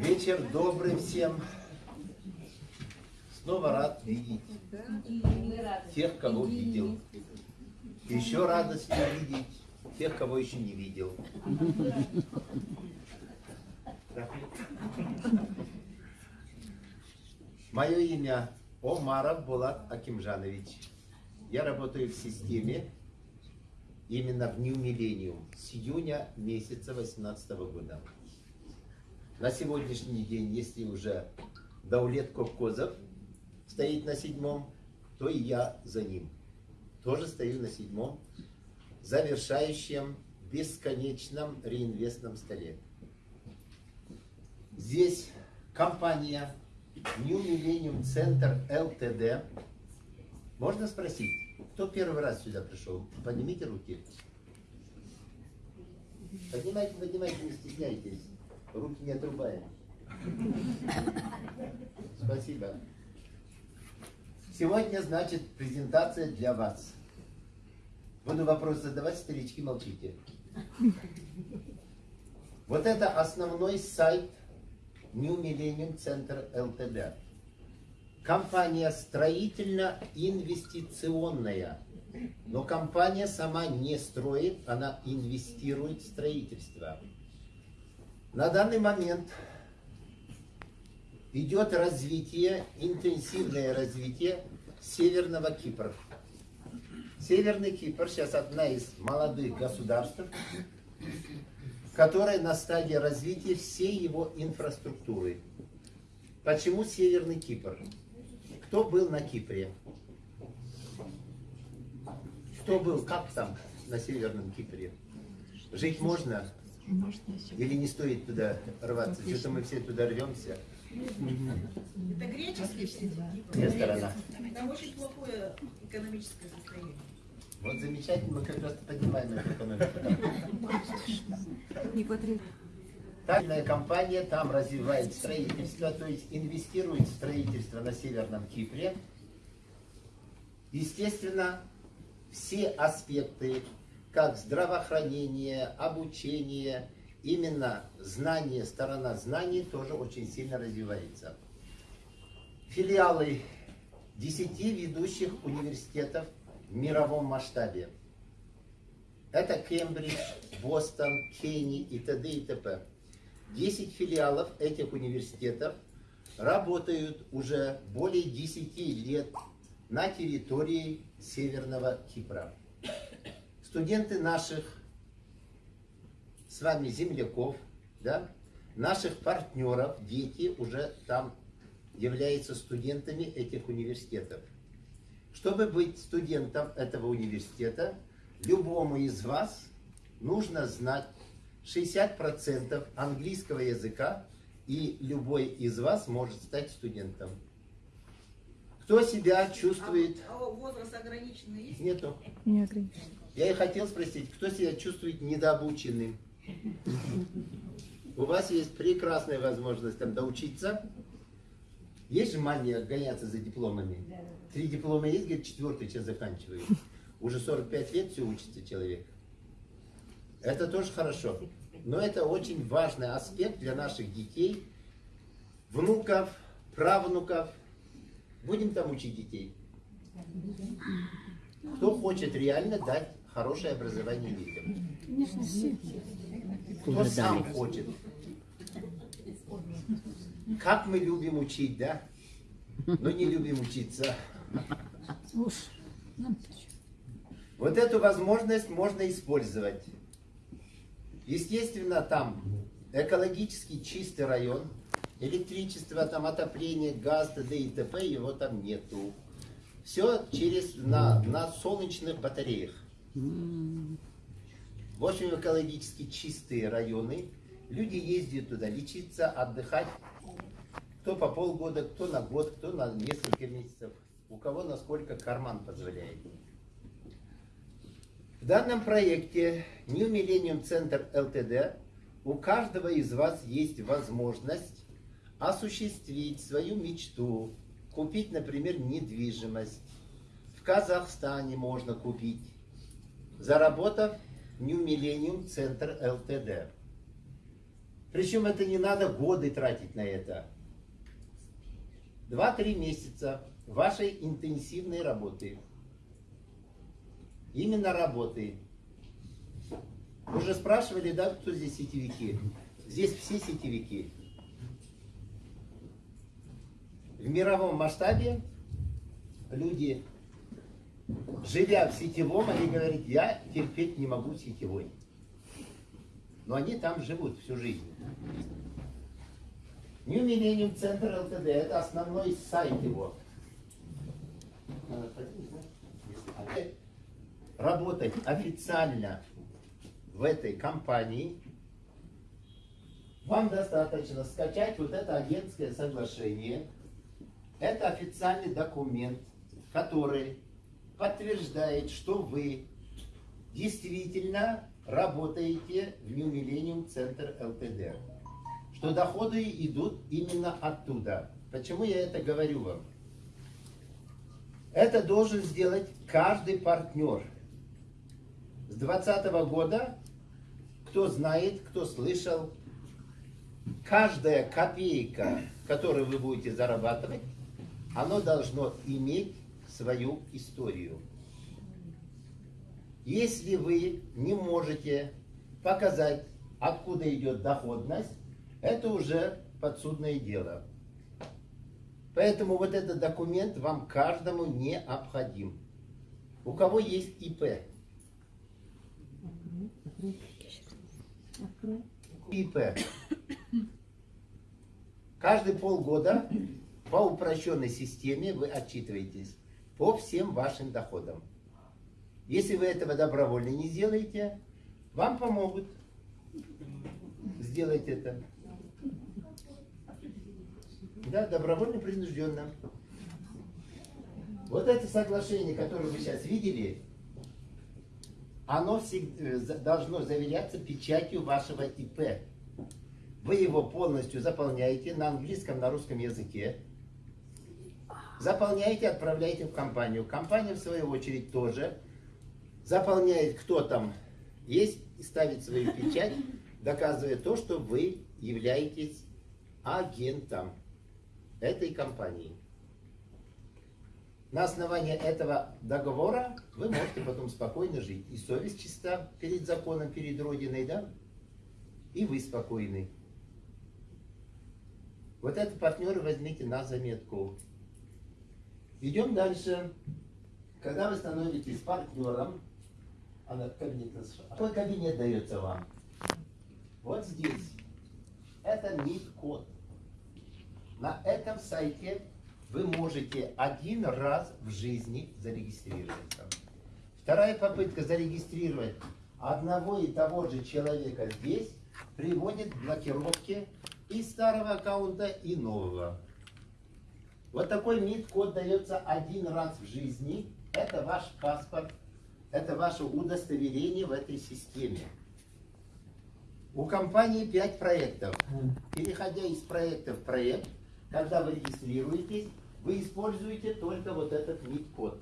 Вечер добрый всем. Снова рад видеть тех, кого видел. Еще радостно видеть тех, кого еще не видел. Мое имя Омаров Булат Акимжанович. Я работаю в системе именно в New Millennium с июня месяца 2018 года. На сегодняшний день, если уже Даулет Кокозов стоит на седьмом, то и я за ним. Тоже стою на седьмом, завершающем бесконечном реинвестном столе. Здесь компания New Millennium Center LTD. Можно спросить, кто первый раз сюда пришел? Поднимите руки. Поднимайте, поднимайте, не стесняйтесь. Руки не отрубаем. Спасибо. Сегодня, значит, презентация для вас. Буду вопрос задавать, старички, молчите. Вот это основной сайт New Millennium Center LTD. Компания строительно-инвестиционная. Но компания сама не строит, она инвестирует в строительство. На данный момент идет развитие, интенсивное развитие Северного Кипра. Северный Кипр сейчас одна из молодых государств, которая на стадии развития всей его инфраструктуры. Почему Северный Кипр? Кто был на Кипре? Кто был, как там на Северном Кипре? Жить можно? Или не стоит туда рваться? Что-то мы все туда рвемся. Это греческий все Где сторона? Там очень плохое экономическое состояние. Вот замечательно, мы как раз поднимаем эту экономику. Тайная компания там развивает строительство, то есть инвестирует в строительство на Северном Кипре. Естественно, все аспекты, как здравоохранение, обучение, именно знание, сторона знаний тоже очень сильно развивается. Филиалы 10 ведущих университетов в мировом масштабе. Это Кембридж, Бостон, Кенни и т.д. и т.п. 10 филиалов этих университетов работают уже более 10 лет на территории Северного Кипра. Студенты наших с вами земляков, да, наших партнеров, дети уже там являются студентами этих университетов. Чтобы быть студентом этого университета, любому из вас нужно знать 60% английского языка, и любой из вас может стать студентом. Кто себя чувствует... А, а возраст ограниченный есть? Нету. Не ограничен. Я и хотел спросить, кто себя чувствует недообученным? У вас есть прекрасная возможность там доучиться. Есть же мания гоняться за дипломами? Три диплома есть, говорит, четвертый сейчас заканчиваю. Уже 45 лет все учится человек. Это тоже хорошо. Но это очень важный аспект для наших детей, внуков, правнуков. Будем там учить детей. Кто хочет реально дать хорошее образование детям? Кто сам хочет. Как мы любим учить, да? Но не любим учиться. Вот эту возможность можно использовать. Естественно, там экологически чистый район, электричество, там отопление, газ, т.д. и т.п. его там нету. Все через, на, на солнечных батареях. В общем, экологически чистые районы. Люди ездят туда лечиться, отдыхать. Кто по полгода, кто на год, кто на несколько месяцев. У кого насколько карман позволяет. В данном проекте New Millennium Center LTD у каждого из вас есть возможность осуществить свою мечту, купить, например, недвижимость. В Казахстане можно купить, заработав New Millennium Center LTD. Причем это не надо годы тратить на это. Два-три месяца вашей интенсивной работы. Именно работы. Вы уже спрашивали, да, кто здесь сетевики? Здесь все сетевики. В мировом масштабе люди, живя в сетевом, они говорят, я терпеть не могу сетевой. Но они там живут всю жизнь. New Millennium Center LTD, это основной сайт его. Работать официально в этой компании, вам достаточно скачать вот это агентское соглашение. Это официальный документ, который подтверждает, что вы действительно работаете в New Millennium Center LTD. Что доходы идут именно оттуда. Почему я это говорю вам? Это должен сделать каждый партнер. С 2020 года, кто знает, кто слышал, каждая копейка, которую вы будете зарабатывать, оно должно иметь свою историю. Если вы не можете показать, откуда идет доходность, это уже подсудное дело. Поэтому вот этот документ вам каждому необходим. У кого есть ИП? ИП. Каждые полгода по упрощенной системе вы отчитываетесь по всем вашим доходам. Если вы этого добровольно не сделаете, вам помогут сделать это. Да, добровольно, принужденно. Вот это соглашение, которое вы сейчас видели, оно всегда, должно заверяться печатью вашего ИП. Вы его полностью заполняете на английском, на русском языке. Заполняете, отправляете в компанию. Компания, в свою очередь, тоже заполняет, кто там есть, и ставит свою печать, доказывая то, что вы являетесь агентом этой компании. На основании этого договора вы можете потом спокойно жить. И совесть чиста перед законом, перед Родиной, да? И вы спокойны. Вот это партнеры возьмите на заметку. Идем дальше. Когда вы становитесь партнером, она кабинет, какой кабинет дается вам? Вот здесь. Это МИД-код. На этом сайте вы можете один раз в жизни зарегистрироваться. Вторая попытка зарегистрировать одного и того же человека здесь приводит к блокировке и старого аккаунта, и нового. Вот такой МИД-код дается один раз в жизни. Это ваш паспорт, это ваше удостоверение в этой системе. У компании 5 проектов. Переходя из проекта в проект, когда вы регистрируетесь, вы используете только вот этот МИД-код.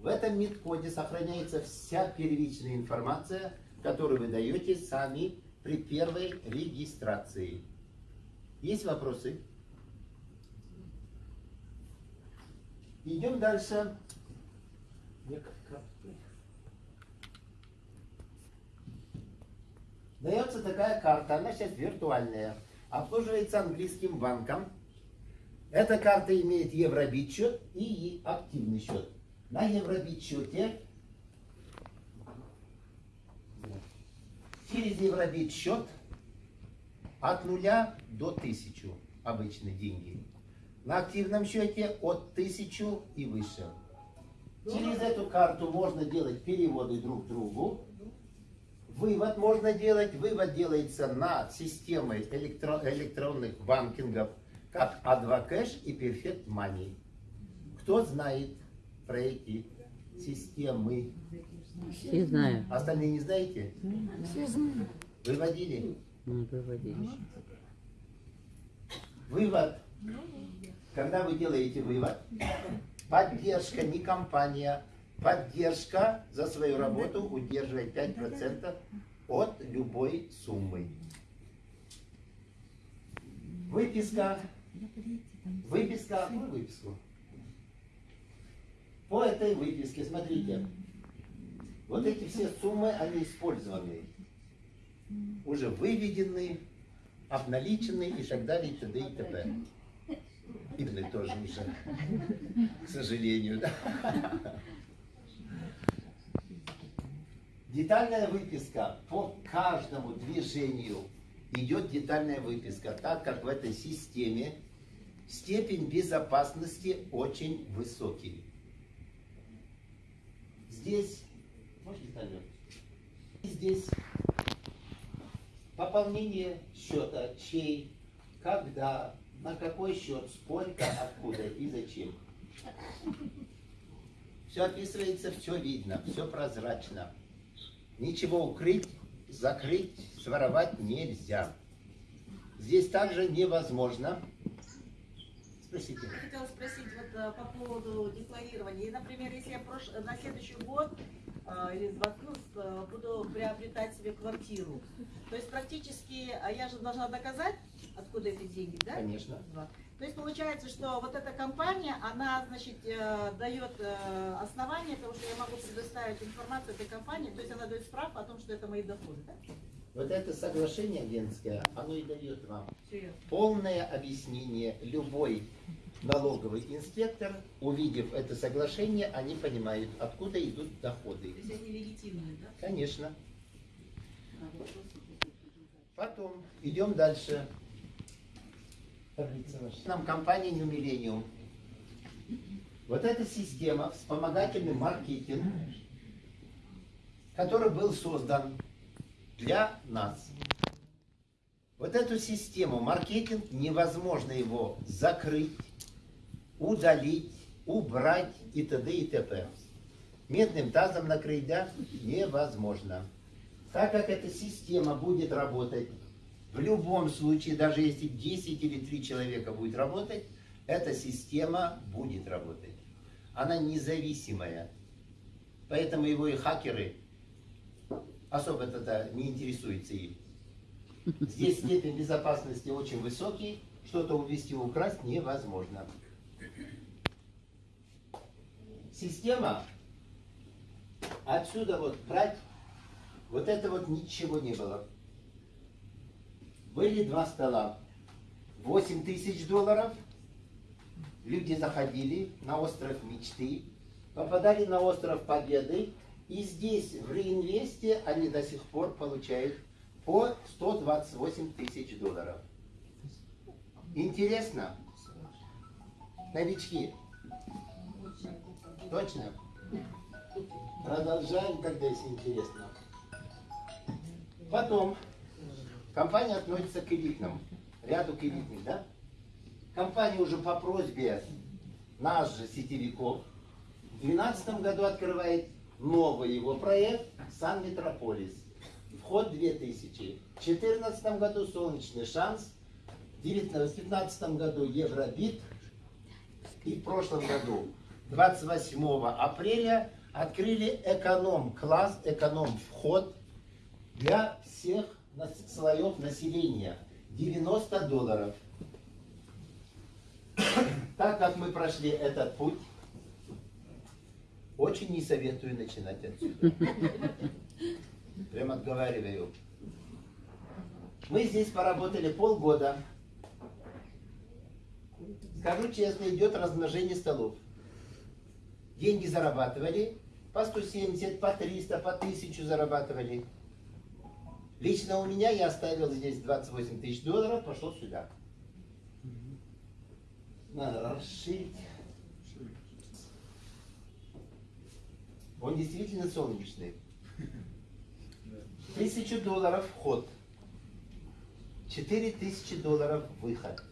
В этом МИД-коде сохраняется вся первичная информация, которую вы даете сами при первой регистрации. Есть вопросы? Идем дальше. Дается такая карта, она сейчас виртуальная, обслуживается английским банком. Эта карта имеет евробит счет и активный счет. На евробит счете через евробит счет от нуля до тысячу обычные деньги. На активном счете от тысячу и выше. Через эту карту можно делать переводы друг другу. Вывод можно делать. Вывод делается на системы электро электронных банкингов, как Advocash и Perfect Money. Кто знает про эти системы? Все знают. Остальные не знаете? Все знают. Выводили? Ну, выводили. Вывод. Когда вы делаете вывод, поддержка не компания, поддержка за свою работу удерживает 5% от любой суммы. Выписка. Выписка. Выписку? По этой выписке, смотрите. Вот эти все суммы, они использованы. Уже выведены, обналичены и так далее, и т.д. и т.п. Видны тоже уже, к сожалению. да. Детальная выписка по каждому движению идет детальная выписка, так как в этой системе степень безопасности очень высокий. Здесь, можете ставить? Здесь пополнение счета, чей, когда, на какой счет, сколько, откуда и зачем. Все описывается, все видно, все прозрачно. Ничего укрыть, закрыть, своровать нельзя. Здесь также невозможно. Спросите. Я хотела спросить вот э, по поводу декларирования. И, например, если я прош... на следующий год э, или с- э, буду приобретать себе квартиру, то есть практически, а я же должна доказать, откуда эти деньги, да? Конечно. Два. То есть получается, что вот эта компания, она, значит, э, дает э, основание того, что я могу предоставить информацию этой компании, то есть она дает справку о том, что это мои доходы, да? Вот это соглашение Венское, оно и дает вам ясно. полное объяснение. Любой налоговый инспектор, увидев это соглашение, они понимают, откуда идут доходы. То есть они легитимные, да? Конечно. Потом идем дальше. Нам компания New Millennium. Вот эта система, вспомогательный маркетинг, который был создан для нас. Вот эту систему маркетинг невозможно его закрыть, удалить, убрать и т.д. и т.п. Медным тазом накрыть, да, невозможно. Так как эта система будет работать, в любом случае, даже если 10 или 3 человека будет работать, эта система будет работать. Она независимая. Поэтому его и хакеры особо это не интересуются им. Здесь степень безопасности очень высокий, что-то увести, украсть невозможно. Система отсюда вот брать, вот это вот ничего не было. Были два стола. 8 тысяч долларов. Люди заходили на остров мечты, попадали на остров Победы, и здесь, в реинвесте, они до сих пор получают по 128 тысяч долларов. Интересно? Новички? Точно? Продолжаем, когда если интересно. Потом, компания относится к элитным, ряду к элитным, да? Компания уже по просьбе нас же, сетевиков, в 2012 году открывает новый его проект «Сан Метрополис». Вход 2000. В 2014 году «Солнечный шанс», в 2015 году «Евробит», и в прошлом году, 28 апреля, открыли эконом-класс, эконом-вход для всех слоев населения. 90 долларов. Так как мы прошли этот путь, очень не советую начинать отсюда. Прям отговариваю. Мы здесь поработали полгода. Скажу честно, идет размножение столов. Деньги зарабатывали, по 170, по 300, по 1000 зарабатывали. Лично у меня я оставил здесь 28 тысяч долларов, пошел сюда. Надо расширить. Он действительно солнечный. Тысячу долларов вход. Четыре тысячи долларов выход.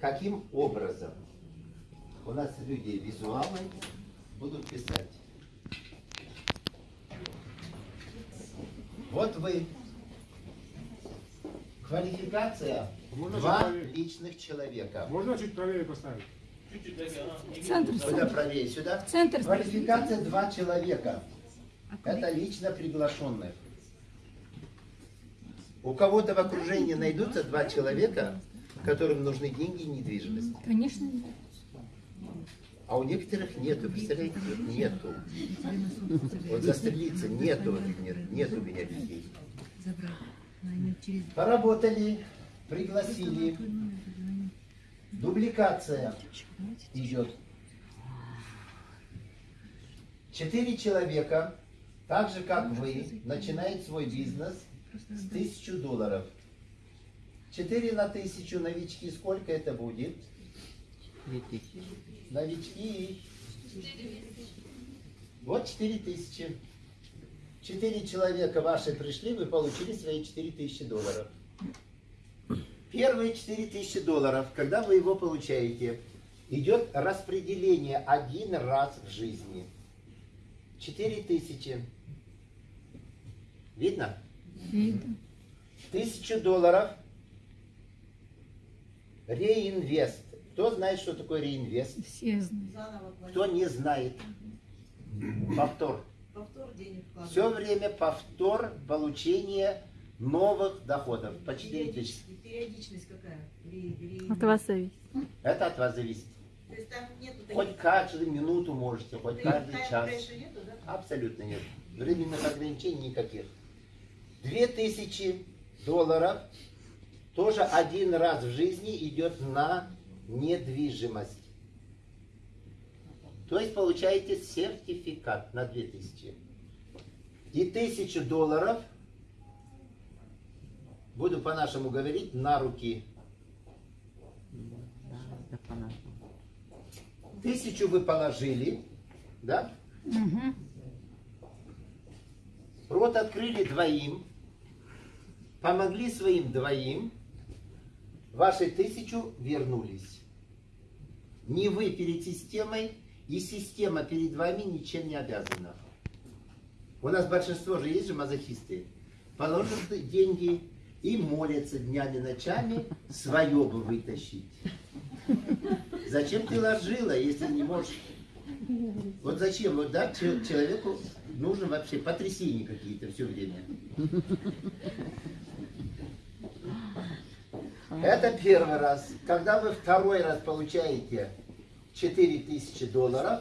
Каким образом? У нас люди визуалы будут писать. Вот вы. Квалификация Можно два проверить? личных человека. Можно чуть правее поставить? Центр, Сюда центр. правее, сюда. Центр. Квалификация два человека. Это лично приглашенных. У кого-то в окружении найдутся два человека, которым нужны деньги и недвижимость? Конечно, нет. А у некоторых нету, представляете, нету. Вот застрелиться нету, нет, нет у меня детей. Поработали, пригласили. Дубликация идет. Четыре человека, так же как вы, начинают свой бизнес с тысячу долларов. Четыре на тысячу новички, сколько это будет? Тысячи. Новички. Вот четыре тысячи. Четыре человека ваши пришли, вы получили свои четыре тысячи долларов. Первые четыре тысячи долларов, когда вы его получаете, идет распределение один раз в жизни. Четыре тысячи. Видно? Видно. Тысячу долларов реинвест. Кто знает, что такое реинвест? Все знают. Кто не знает? Повтор. Повтор денег. Все время повтор получения новых доходов по 4 тысячи. Периодичность, периодичность какая? Ре- ре- От вас зависит. Это от вас зависит. То есть там нету таких... Хоть каждую минуту можете, хоть Ты- каждый час. нету, да? Абсолютно нет. Временных ограничений никаких. 2000 долларов тоже один раз в жизни идет на недвижимость. То есть получаете сертификат на 2000. И 1000 долларов, буду по-нашему говорить, на руки. Тысячу вы положили, да? Рот открыли двоим, помогли своим двоим, ваши тысячу вернулись. Не вы перед системой, и система перед вами ничем не обязана. У нас большинство же есть же мазохисты. Положат деньги и молятся днями, ночами свое бы вытащить. Зачем ты ложила, если не можешь? Вот зачем? Вот да, че- человеку нужно вообще потрясения какие-то все время. Это первый раз. Когда вы второй раз получаете 4000 долларов,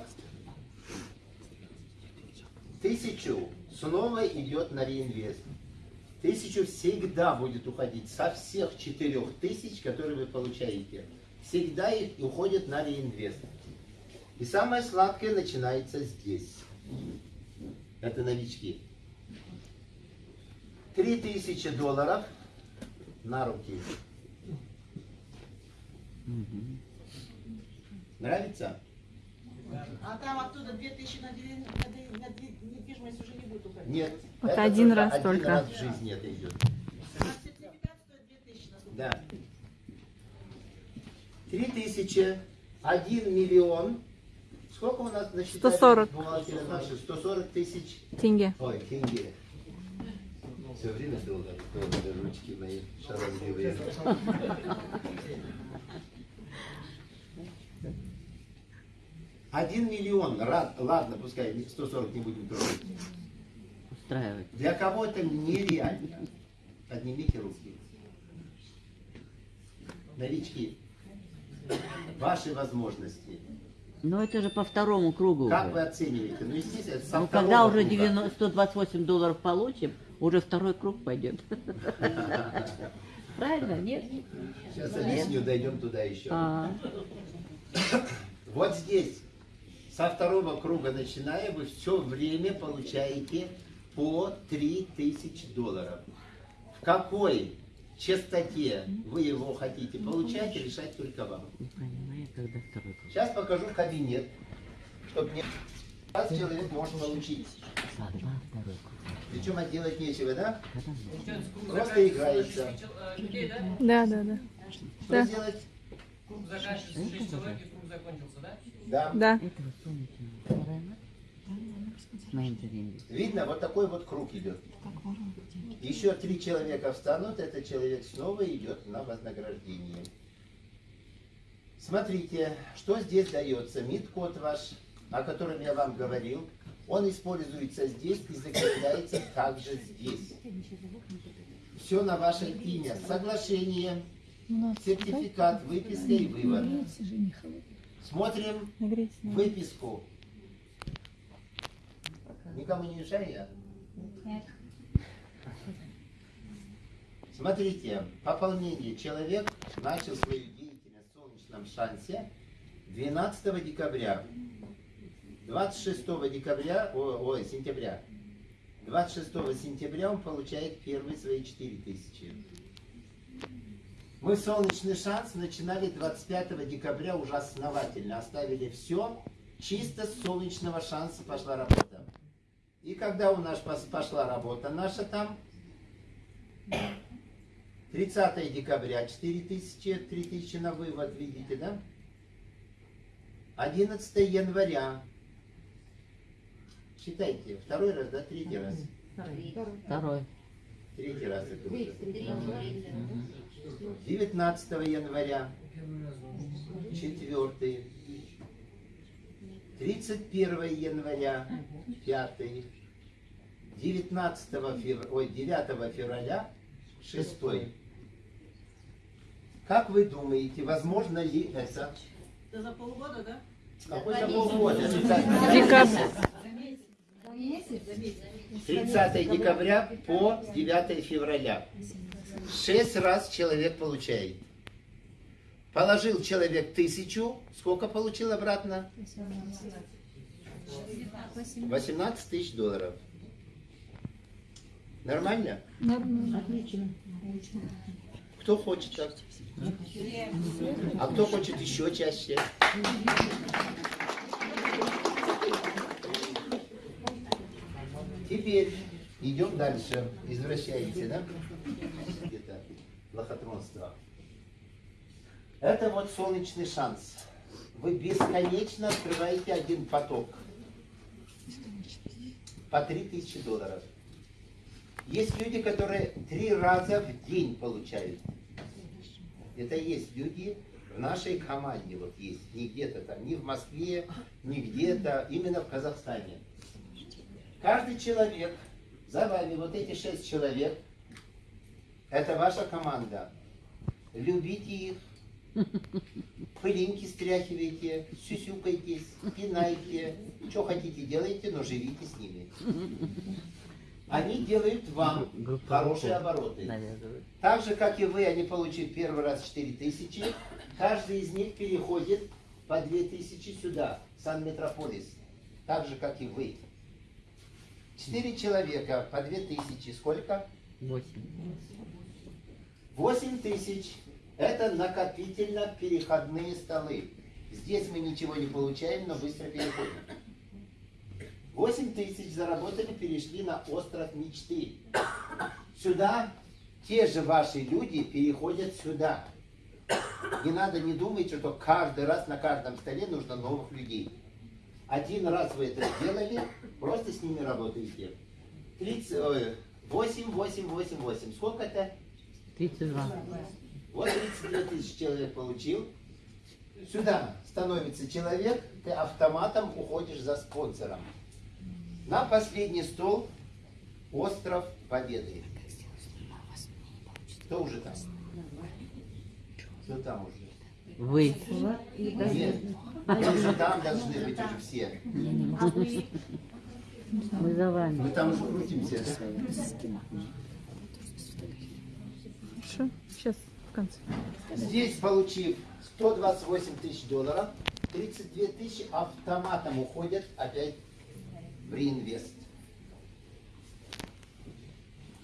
тысячу снова идет на реинвест. Тысячу всегда будет уходить со всех четырех тысяч, которые вы получаете. Всегда их уходит на реинвест. И самое сладкое начинается здесь. Это новички. Три тысячи долларов на руки. Угу. Нравится? А там оттуда 2000 на, на, недвижимость уже не будет уходить? Нет. Вот это один раз один только. раз в жизни это идет. А сертификат стоит 2000 на Да. 3000, 1 миллион. Сколько у нас насчитали? счету? 140. 140 тысяч. Тенге. Ой, тенге. Все время долго, ручки мои шарозливые. 1 миллион, ладно, пускай 140 не будем трогать. Устраивать. Для кого это нереально. Поднимите руки. Новички, ваши возможности. Но это же по второму кругу. Как уже. вы оцениваете? Ну, естественно, со ну, когда уже 90, 128 долларов получим, уже второй круг пойдет. Правильно? Нет? Сейчас объясню, дойдем туда еще. А. Вот здесь со второго круга начиная, вы все время получаете по 3000 долларов. В какой частоте вы его хотите получать, решать только вам. Сейчас покажу кабинет, чтобы не... Раз человек может получить. Причем отделать нечего, да? Просто играется. да? Да, да, да. Что Да. сделать? Круг заканчивается, 6 человек, и круг закончился, да? Да. Да. Это вот. Видно, вот такой вот круг идет. Еще три человека встанут, этот человек снова идет на вознаграждение. Смотрите, что здесь дается. МИД-код ваш, о котором я вам говорил, он используется здесь и закрепляется также здесь. Все на ваше имя. Соглашение Сертификат, выписка и вывод. Смотрим выписку. Никому не мешаю я? Смотрите, пополнение. Человек начал свою деятельность в солнечном шансе 12 декабря. 26 декабря, о- ой, сентября. 26 сентября он получает первые свои 4 тысячи. Мы солнечный шанс начинали 25 декабря уже основательно. Оставили все, чисто с солнечного шанса пошла работа. И когда у нас пошла работа наша там, 30 декабря 4000, 3000 на вывод, видите, да? 11 января. Считайте, второй раз, да, третий раз. Второй. Третий раз это уже. 19 января, четвертый. 31 января, пятый. 19 февраля, ой, 9 февраля, шестой. Как вы думаете, возможно ли это? Это за полгода, да? Полгода. это так. Декабрь. 30 декабря по 9 февраля. Шесть раз человек получает. Положил человек тысячу, сколько получил обратно? 18 тысяч долларов. Нормально? Отлично. Кто хочет так? А кто хочет еще чаще? Теперь идем дальше. Извращаете, да? Где-то лохотронство. Это вот солнечный шанс. Вы бесконечно открываете один поток. По 3000 долларов. Есть люди, которые три раза в день получают. Это есть люди в нашей команде, вот есть, не где-то там, не в Москве, не где-то, именно в Казахстане. Каждый человек, за вами вот эти шесть человек, это ваша команда. Любите их, пылинки стряхивайте, сюсюкайтесь, пинайте, что хотите делайте, но живите с ними. Они делают вам хорошие обороты. Так же, как и вы, они получили первый раз 4 тысячи. Каждый из них переходит по 2 тысячи сюда, в Сан-Метрополис. Так же, как и вы. Четыре человека по 2 тысячи. Сколько? Восемь. 8 тысяч. Это накопительно-переходные столы. Здесь мы ничего не получаем, но быстро переходим. 8 тысяч заработали, перешли на остров мечты. Сюда те же ваши люди переходят сюда. Не надо не думать, что каждый раз на каждом столе нужно новых людей. Один раз вы это сделали, просто с ними работаете. 30, ой, 8, 8, 8, 8. Сколько это? 32. Вот 32 тысячи человек получил. Сюда становится человек, ты автоматом уходишь за спонсором. На последний стол остров Победы. Кто уже там? Кто там уже? Вы. Нет. Вы уже там должны быть уже все. Мы за вами. Мы там уже крутимся. да? Хорошо. Сейчас в конце. Здесь, получив 128 тысяч долларов, 32 тысячи автоматом уходят опять в реинвест.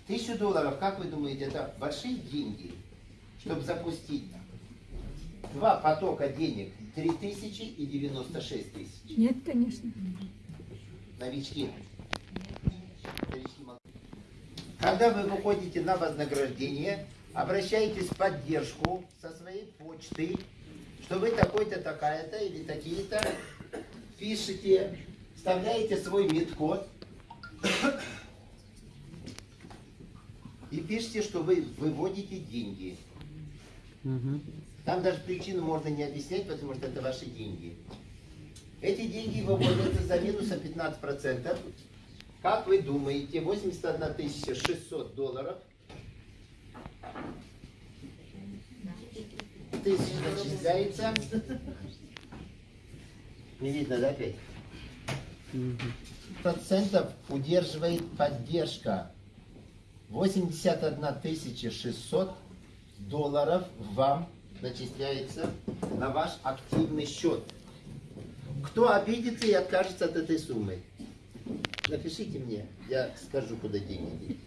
Тысячу долларов, как вы думаете, это большие деньги, чтобы запустить два потока денег, 3 тысячи и 96 тысяч. Нет, конечно. Новички. Новички. Когда вы выходите на вознаграждение, обращайтесь в поддержку со своей почты, что вы такой-то, такая-то или такие-то, пишите, вставляете свой мид-код и пишите, что вы выводите деньги. Там даже причину можно не объяснять, потому что это ваши деньги. Эти деньги выводятся за минусом 15%. Как вы думаете, 81 600 долларов тысяч начисляется. Не видно, да, опять? Процентов удерживает поддержка. 81 тысяча 600 долларов вам начисляется на ваш активный счет. Кто обидится и откажется от этой суммы? Напишите мне, я скажу, куда деньги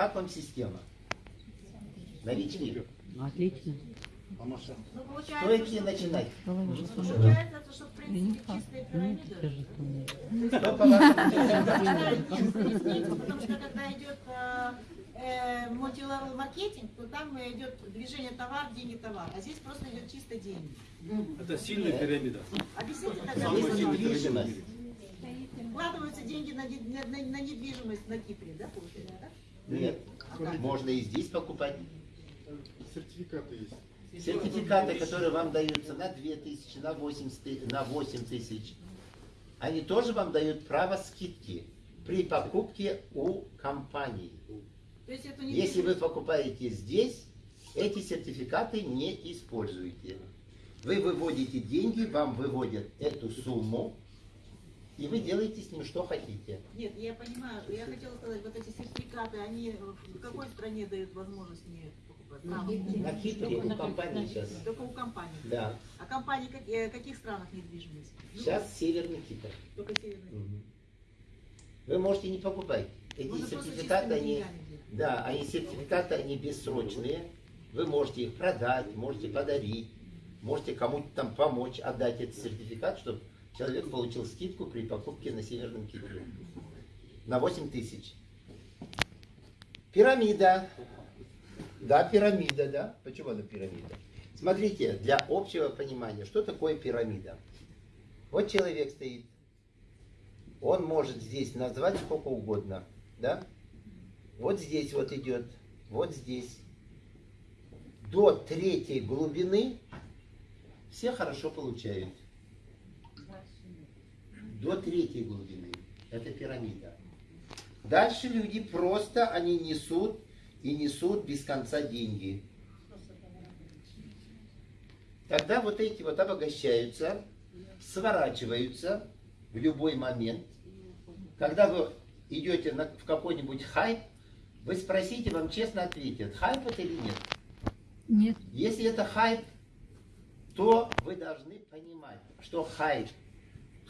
Как вам система? Новички. Отлично. Ну, ли что, начинать? получается, что в принципе чистые пирамиды. скажи, что по Потому что когда идет мультилевел маркетинг, то там идет движение товар, деньги, товар. А здесь просто идет чисто деньги. Это сильная пирамида. Объясните тогда, вкладываются деньги на- на- на недвижимость на Кипре, да, получается, да? Нет. Можно и здесь покупать. Сертификаты есть. Сертификаты, которые вам даются на 2000, на 8, на 8 тысяч, они тоже вам дают право скидки при покупке у компании. Если вы покупаете здесь, эти сертификаты не используете. Вы выводите деньги, вам выводят эту сумму, и вы делаете с ним что хотите. Нет, я понимаю. Я хотела сказать, вот эти сертификаты, они в какой стране дают возможность мне покупать? На Кипре у компании сейчас. Только у компании. Да. А компании как- э, в каких странах недвижимость? Ну, Сейчас Северный Кипр. Только северные. Мгм. Вы можете не покупать. Эти Можно сертификаты, они, деньгами да, они сертификаты, они бессрочные. Вы можете их продать, можете подарить, можете кому-то там помочь отдать этот сертификат, чтобы человек получил скидку при покупке на Северном Кипре. На 8 тысяч. Пирамида. Да, пирамида, да. Почему она пирамида? Смотрите, для общего понимания, что такое пирамида? Вот человек стоит, он может здесь назвать сколько угодно, да? Вот здесь вот идет, вот здесь. До третьей глубины все хорошо получают. До третьей глубины. Это пирамида. Дальше люди просто, они несут и несут без конца деньги. Тогда вот эти вот обогащаются, сворачиваются в любой момент. Когда вы идете на, в какой-нибудь хайп, вы спросите, вам честно ответят, хайп это или нет. Нет. Если это хайп, то вы должны понимать, что хайп,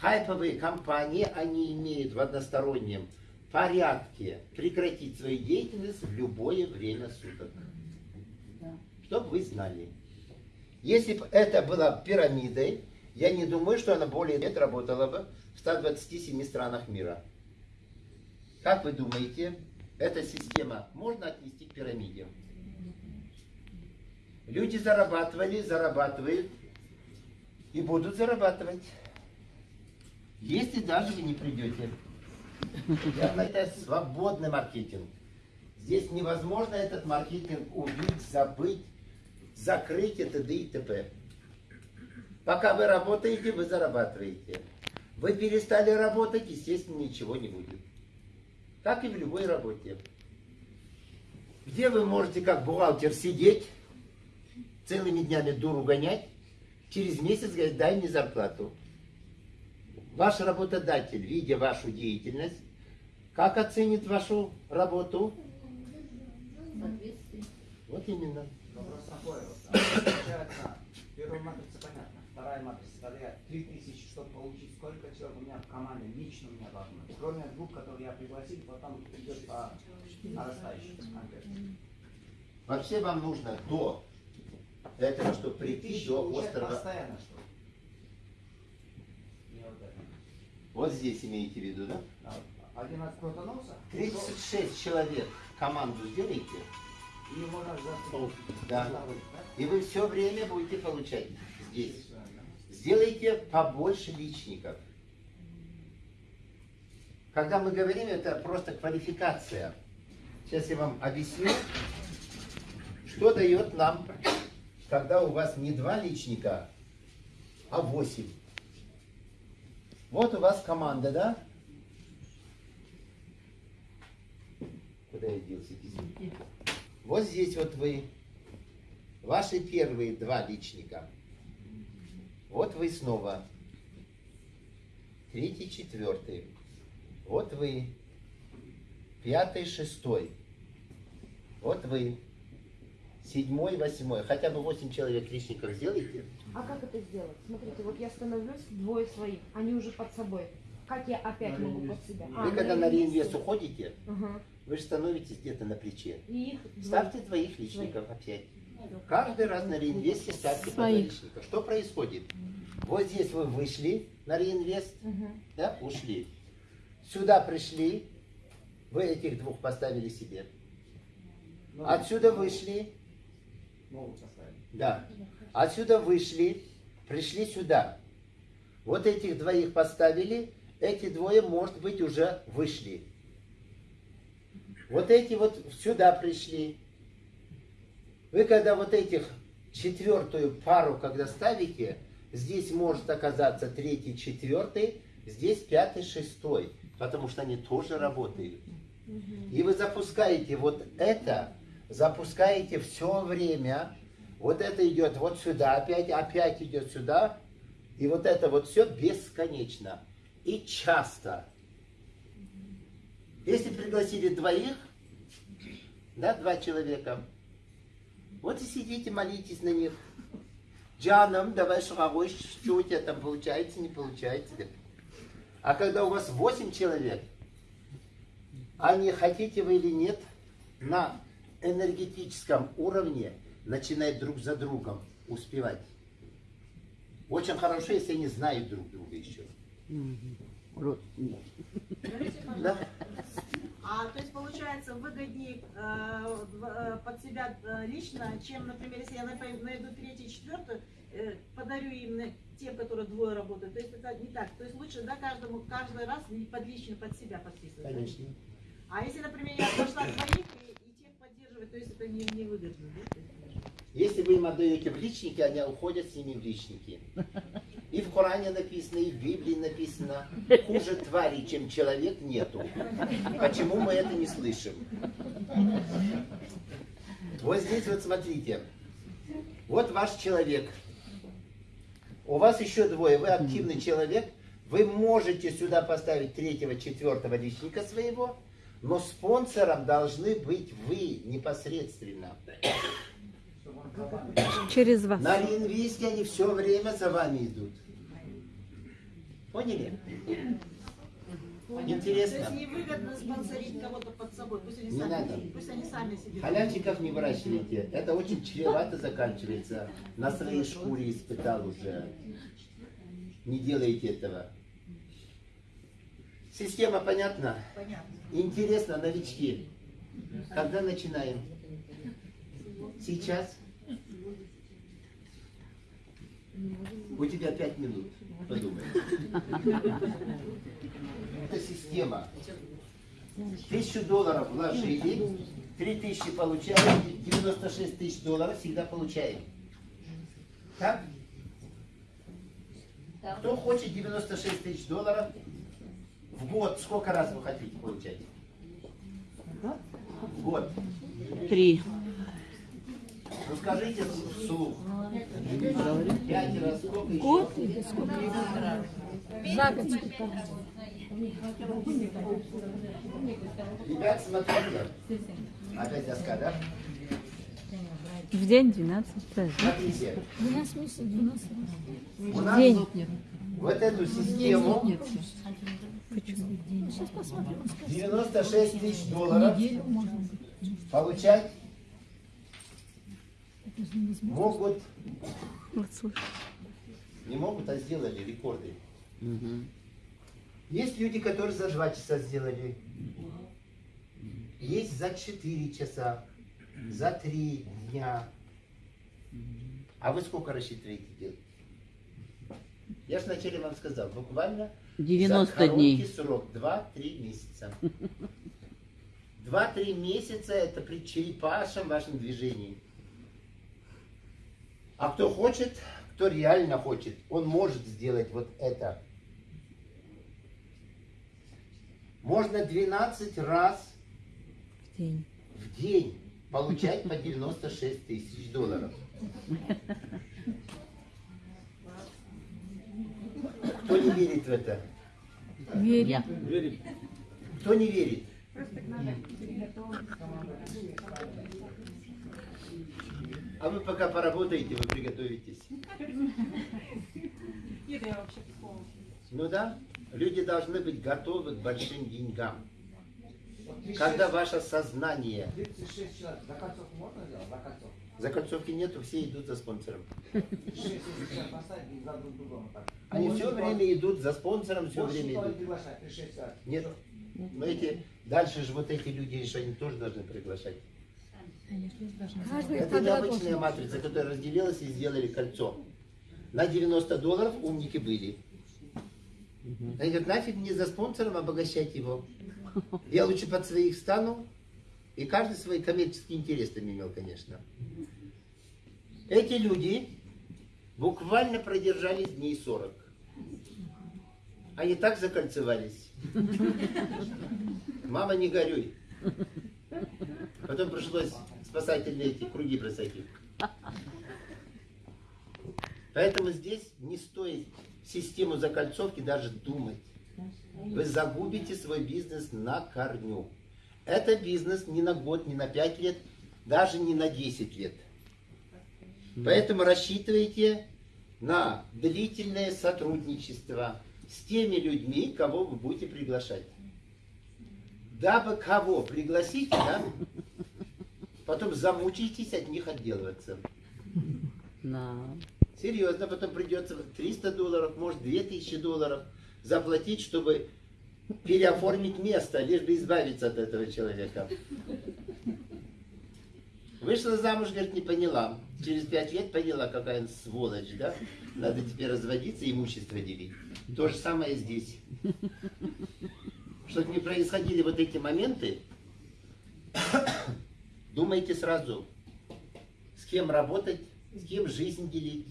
хайповые компании, они имеют в одностороннем порядке прекратить свою деятельность в любое время суток. Чтобы вы знали. Если бы это была пирамидой, я не думаю, что она более лет работала бы в 127 странах мира. Как вы думаете, эта система можно отнести к пирамиде? Люди зарабатывали, зарабатывают и будут зарабатывать. Если даже вы не придете. Это свободный маркетинг. Здесь невозможно этот маркетинг убить, забыть, закрыть и т.д. и т.п. Пока вы работаете, вы зарабатываете. Вы перестали работать, естественно, ничего не будет. Как и в любой работе. Где вы можете как бухгалтер сидеть, целыми днями дуру гонять, через месяц говорить, дай мне зарплату. Ваш работодатель, видя вашу деятельность, как оценит вашу работу? Вот именно. Вопрос такой. вот. А, Получается, первая матрица понятна. Вторая матрица, я 3000, чтобы получить, сколько человек у меня в команде, лично у меня должно быть. Кроме двух, которые я пригласил, потом идет по нарастающей конкретно. Вообще вам нужно до этого, чтобы прийти 3000 до острова. постоянно что? Не вот это. Вот здесь имеете в виду, да? А, Один раз крутанулся, 36 человек команду сделайте, и можно завтра. Да. и вы все время будете получать здесь. Сделайте побольше личников. Когда мы говорим, это просто квалификация. Сейчас я вам объясню, что дает нам, когда у вас не два личника, а восемь. Вот у вас команда, да? Куда я делся? Извините. Вот здесь вот вы, ваши первые два личника. Вот вы снова. Третий, четвертый. Вот вы. Пятый, шестой. Вот вы. Седьмой, восьмой. Хотя бы восемь человек личников сделайте. А как это сделать? Смотрите, вот я становлюсь двое своих, они уже под собой. Как я опять могу под себя? А, Вы когда на реинвест уходите, Ага. вы же становитесь где-то на плече. И их. Ставьте двоих личников опять. Каждый раз на реинвесте ставьте по два Своих. личника. Что происходит? Вот здесь вы вышли на реинвест, Мгм. да, ушли. Сюда пришли, вы этих двух поставили себе. Ну, Отсюда вышли, Могут поставить. да. Отсюда вышли, пришли сюда. Вот этих двоих поставили, эти двое, может быть, уже вышли. Вот эти вот сюда пришли. Вы когда вот этих четвертую пару, когда ставите, здесь может оказаться третий, четвертый, здесь пятый, шестой, потому что они тоже работают. И вы запускаете вот это, запускаете все время, вот это идет вот сюда, опять, опять идет сюда, и вот это вот все бесконечно и часто. Если пригласили двоих, да, два человека, вот и сидите, молитесь на них. Джаном, давай шагой, что у тебя там получается, не получается. А когда у вас восемь человек, а не хотите вы или нет, на энергетическом уровне начинает друг за другом успевать. Очень хорошо, если они знают друг друга еще. Да? А то есть получается выгоднее э, э, под себя э, лично, чем, например, если я найду третий, четвертый, э, подарю им на- тем, которые двое работают. То есть это не так. То есть лучше, да, каждому каждый раз под лично под себя подписывать. Конечно. А если, например, я пошла двоих и, и тех поддерживать, то есть это не, не выгодно, да? Если вы им отдаете в личники, они уходят с ними в личники. И в Коране написано, и в Библии написано, хуже твари, чем человек, нету. Почему мы это не слышим? Вот здесь вот смотрите. Вот ваш человек. У вас еще двое. Вы активный человек. Вы можете сюда поставить третьего, четвертого личника своего, но спонсором должны быть вы непосредственно. Чтобы он за вами. Через вас. На реинвесте они все время за вами идут. Поняли? То Интересно. есть невыгодно спонсорить кого-то под собой. Пусть они Не сами, надо. пусть они сами себе. Халявчиков не выращивайте. Это очень чревато заканчивается. На своей шкуре испытал уже. Не делайте этого. Система понятна? Понятно. Интересно, новички. Когда начинаем? Сейчас? У тебя пять минут. Подумай. Это система. Тысячу долларов вложили, три тысячи получаем, 96 тысяч долларов всегда получаем. Так? Кто хочет 96 тысяч долларов в год, сколько раз вы хотите получать? В год. Три. Ну скажите вслух. Пять раз сколько? Год или сколько? За год? Ребят, смотрите. Опять доска, да? В день 12 раз. Смотрите. 12 месяцев, 12 У нас День. вот эту систему Почему? Сейчас посмотрим. 96 тысяч долларов Неделю можно быть. получать. Могут, Вот не могут, а сделали рекорды. Есть люди, которые за 2 часа сделали. Есть за 4 часа, за 3 дня. А вы сколько рассчитываете делать? Я же вначале вам сказал, буквально 90 за короткий дней. срок, 2-3 месяца. 2-3 месяца это при черепашем вашем движении. А кто хочет, кто реально хочет, он может сделать вот это. Можно 12 раз день. в день получать по 96 тысяч долларов. Кто не верит в это? Верю. Верим. Кто не верит? А вы пока поработаете, вы приготовитесь. Ну да, люди должны быть готовы к большим деньгам. Когда 36 ваше сознание 36 человек. Закольцовку можно сделать? Закольцовку. Закольцовки нету, все идут за спонсором. 6 если человек поставить и за друг другом вот так. Они все время идут за спонсором, все время идут. приглашать, 36 человек. Нет. Но эти, дальше же вот эти люди, что они тоже должны приглашать. Каждый Это необычная должен. матрица, которая разделилась и сделали кольцо. На 90 долларов умники были. Они говорят, нафиг мне за спонсором обогащать его. Я лучше под своих стану. И каждый свои коммерческие интересы имел, конечно. Эти люди буквально продержались дней 40. Они так закольцевались. Мама, не горюй. Потом пришлось спасательные эти круги бросать их. Поэтому здесь не стоит систему закольцовки даже думать. Вы загубите свой бизнес на корню. Это бизнес не на год, не на 5 лет, даже не на 10 лет. Поэтому рассчитывайте на длительное сотрудничество с теми людьми, кого вы будете приглашать. Дабы кого пригласите, да, потом замучитесь от них отделываться. Да. Серьезно, потом придется 300 долларов, может 2000 долларов заплатить, чтобы переоформить место, лишь бы избавиться от этого человека. Вышла замуж, говорит, не поняла. Через пять лет поняла, какая он сволочь, да? Надо теперь разводиться, имущество делить. То же самое здесь. Чтобы не происходили вот эти моменты, думайте сразу, с кем работать, с кем жизнь делить,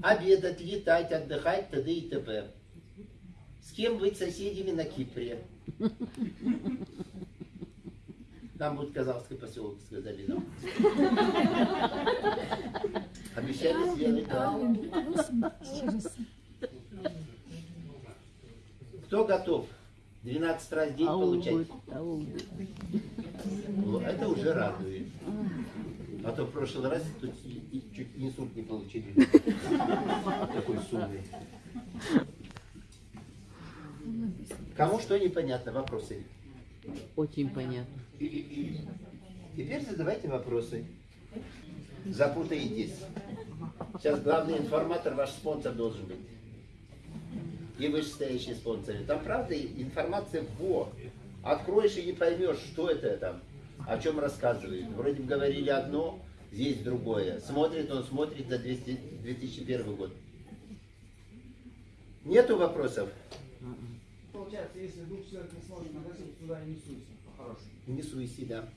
обедать, летать, отдыхать, т.д. и т.п. С кем быть соседями на Кипре. Нам будет Казахский поселок, сказали нам. Обещали сделать, да. Кто готов 12 раз в день получать? Аулгут, Ну, Это уже радует. А то в прошлый раз тут чуть инсульт не получили. Такой суммы. Кому что непонятно? Вопросы? Очень понятно. Теперь задавайте вопросы. Запутаетесь. Сейчас главный информатор ваш спонсор должен быть. И вышестоящие спонсоры. Там правда информация во. Откроешь и не поймешь, что это там, о чем рассказывает. Вроде бы говорили одно, здесь другое. Смотрит он, смотрит на 200 2001 год. Нету вопросов? Получается, если двух человек не сможет нагласить, туда и не суйся, по-хорошему. Не суйси, да.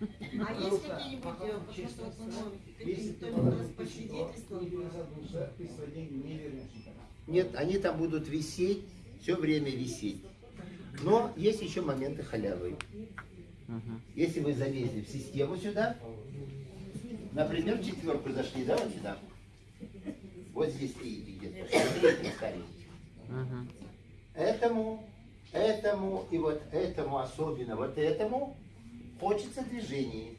А есть какие-нибудь, э, потому что вот, ну, Если какие-то ты у нас по свидетельствам, человек, ты свои деньги не вернешь никогда. Нет, они там будут висеть, все время висеть. Но есть еще моменты халявы. Ага. Если вы залезли в систему сюда, например, в четверку зашли, да, вот сюда. Вот здесь стоите где-то. Ставите. Ага. Этому, этому и вот этому, особенно вот этому, хочется движения.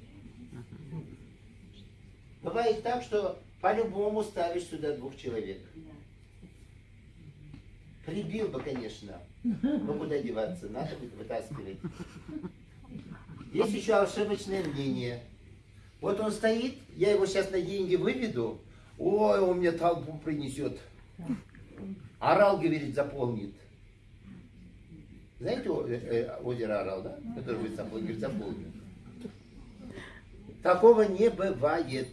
Бывает так, что по-любому ставишь сюда двух человек. Прибил бы, конечно. Но куда деваться? Надо будет вытаскивать. Есть еще ошибочное мнение. Вот он стоит, я его сейчас на деньги выведу, ой, он мне толпу принесет. Орал, говорит, заполнит. Знаете э, э, озеро Орал, да? Которое вы заполнили, заполнит. Такого не бывает.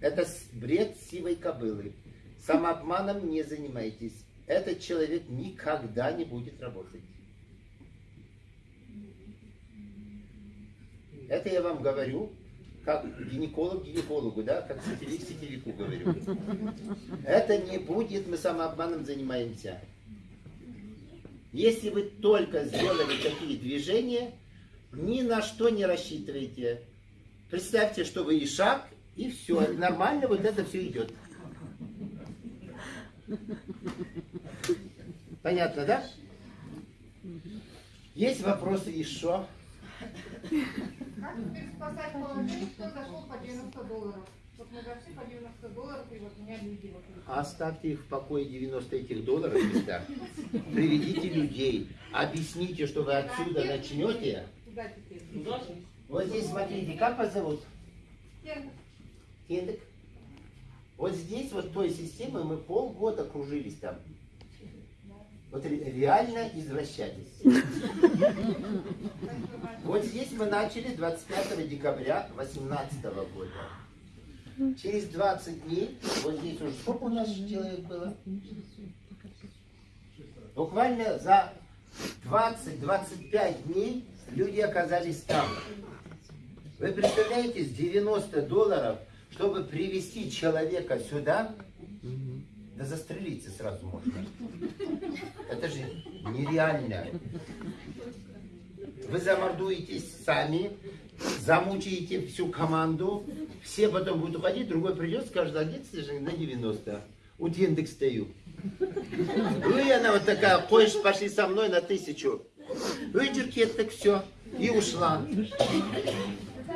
Это бред сивой кобылы. Самообманом не занимайтесь. Этот человек никогда не будет работать. Это я вам говорю, как гинеколог гинекологу, да, как сетевик сетевику говорю. Это не будет, мы самообманом занимаемся. Если вы только сделали такие движения, Ни на что не рассчитывайте. Представьте, что вы и шаг, и все. Нормально вот это все идет. Понятно, да? Есть вопросы еще? Как теперь спасать положение, кто зашел по 90 долларов? Вот мы зашли по 90 долларов, и вот меня люди вот Оставьте их в покое 90 этих долларов всегда. Приведите людей. Объясните, что вы отсюда начнете. Куда теперь? Вот здесь смотрите, как вас зовут? Тем, Индек. Вот здесь, вот той системой мы полгода кружились там. Вот ре- реально извращались. Вот здесь мы начали 25 декабря 2018 года. Через 20 дней, вот здесь уже сколько у нас человек было? Буквально за 20-25 дней люди оказались там. Вы представляете, с 90 долларов, чтобы привести человека сюда, да застрелиться сразу можно. Это же нереально. Вы замордуетесь сами, замучаете всю команду, все потом будут уходить, другой придет, скажет, а где ты же на 90? У индекс стою. Ну и она вот такая, хочешь, пошли со мной на тысячу. Выдерки, так все. И ушла.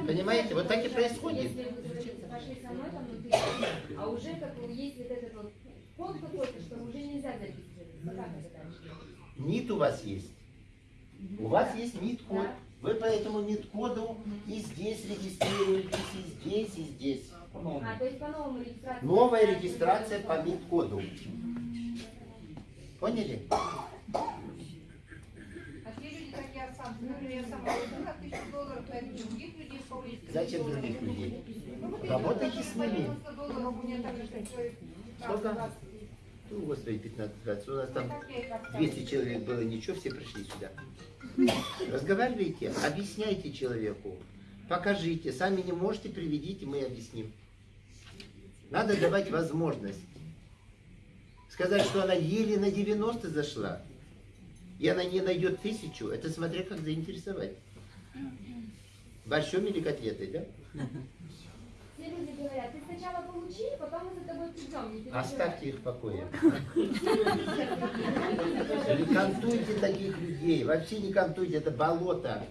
Понимаете, вот так и происходит. Если а уже как вот этот вот код какой-то, что уже нельзя дальше? НИТ у вас есть. У вас есть НИТ-код. Вы по этому НИТ-коду и здесь регистрируетесь, и здесь, и здесь. А, то есть по новому регистрации. Новая регистрация по НИТ-коду. Поняли? а те люди, как я сам, например, я сама вложу на тысячу долларов, то я других людей повлечь. Зачем других людей? Ну, Работайте с ними. 90 долларов у меня так же, как человек. Сколько? Ну, господи, 15 20. У нас там 200 человек было, ничего, все пришли сюда. Разговаривайте, объясняйте человеку, покажите. Сами не можете, приведите, мы объясним. Надо давать возможность. Сказать, что она еле на 90 зашла, и она не найдет тысячу, это смотря как заинтересовать. Борщом или котлетой, да? Все люди говорят, ты сначала получи, потом мы за тобой придем. не переживай». Оставьте их в покое. Не кантуйте таких людей. Вообще не кантуйте, это болото.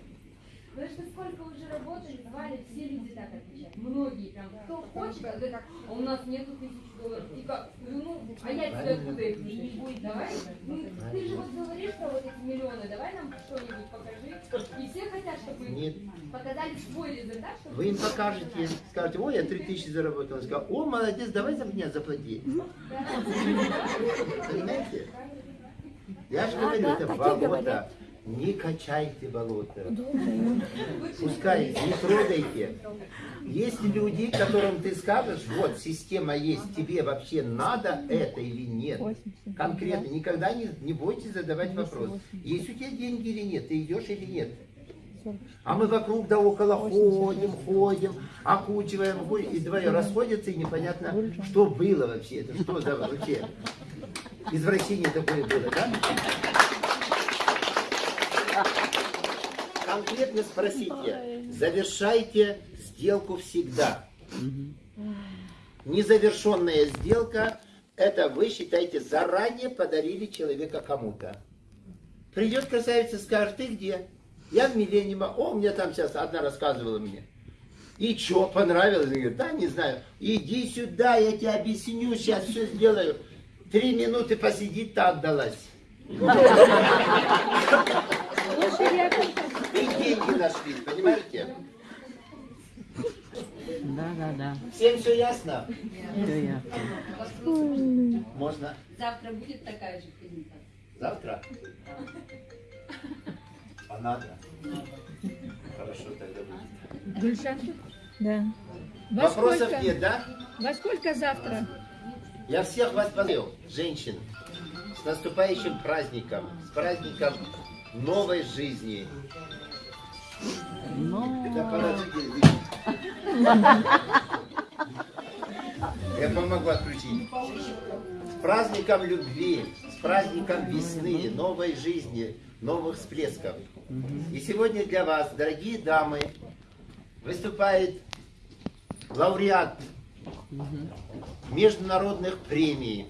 Потому что сколько уже работали, звали, все люди так отвечают. Многие прям, кто хочет, говорит, а у нас нету тысяч долларов. И как? Говорю, ну, а я тебе откуда их возьму? Давай, ну, ты же вот говоришь про вот эти миллионы, давай нам что-нибудь покажи. И все хотят, чтобы Нет. показали свой результат, чтобы... Вы им покажете, скажете, ой, я 3000 заработал. Он скажет, о, молодец, давай за меня заплати. Понимаете? Я же говорю, это болото. Не качайте болото. Пускай, не трогайте. Есть люди, которым ты скажешь, вот, система есть, тебе вообще надо это или нет. Конкретно, никогда не, не бойтесь задавать вопрос. Есть у тебя деньги или нет, ты идешь или нет. А мы вокруг да около ходим, ходим, окучиваем, и двое расходятся, и непонятно, что было вообще, это что за вообще извращение такое было, да? Конкретно спросите, завершайте сделку всегда. Незавершенная сделка, это вы считаете заранее подарили человека кому-то. Придет красавица, скажет, ты где? Я в Миллениума. О, мне там сейчас одна рассказывала мне. И что, понравилось? Я да, не знаю. Иди сюда, я тебе объясню, сейчас все сделаю. Три минуты посидит, так отдалась. И деньги нашли, понимаете? Да, да, да. Всем все ясно? Все ясно. Можно Завтра будет такая же презентация. завтра? А надо? Хорошо, тогда будет. Гульшан? Да. Во Вопросов сколько? нет, да? Во сколько завтра? Я всех вас поздравил, женщин, с наступающим праздником, с праздником новой жизни. Я помогу отключить. С праздником любви, с праздником весны, новой жизни, новых всплесков. И сегодня для вас, дорогие дамы, выступает лауреат международных премий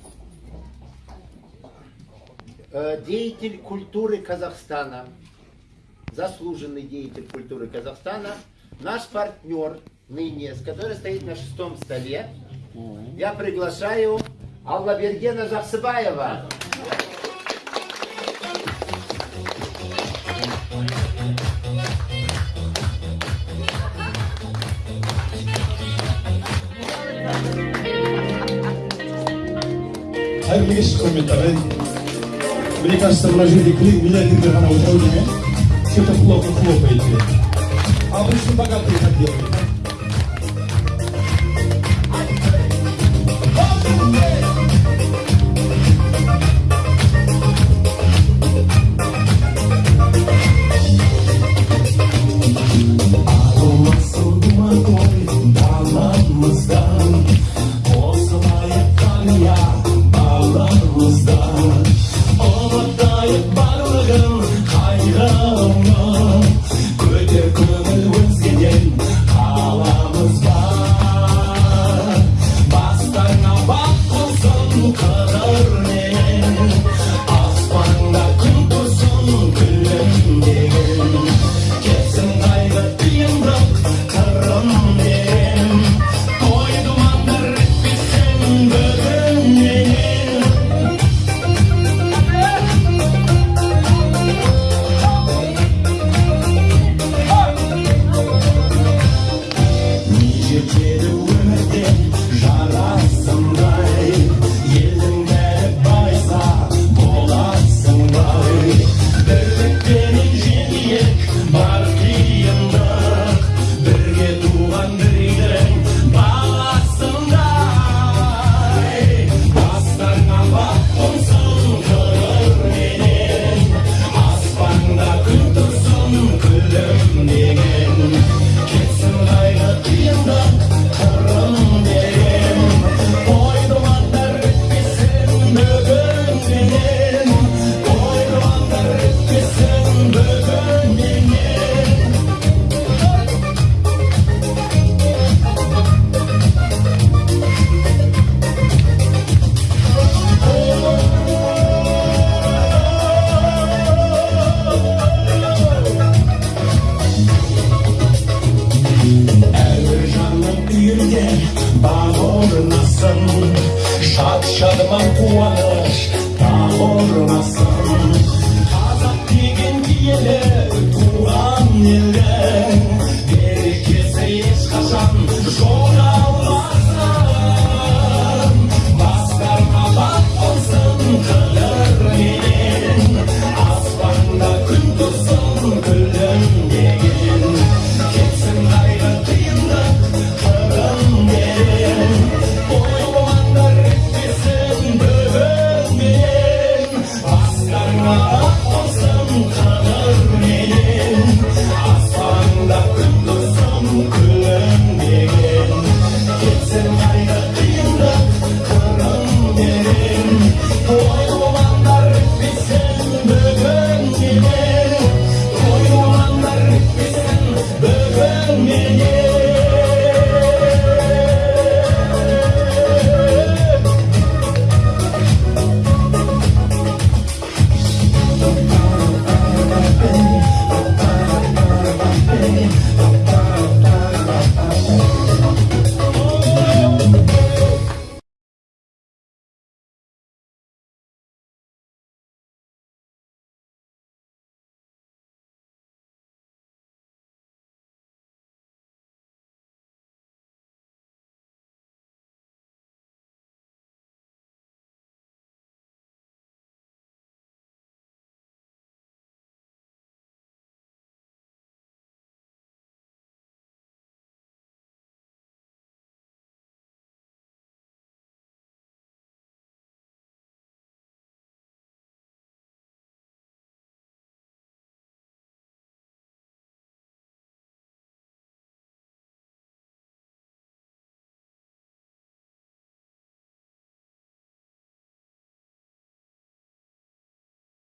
Э, деятель культуры Казахстана, заслуженный деятель культуры Казахстана, наш партнер ныне, с которой стоит на шестом столе, я приглашаю Аллабергена Жахсыбаева. Eigentlich Kommentare мне кажется, вложили клин, миллиардер, когда вы что-то плохо хлопаете. А обычно богатые так делают. you did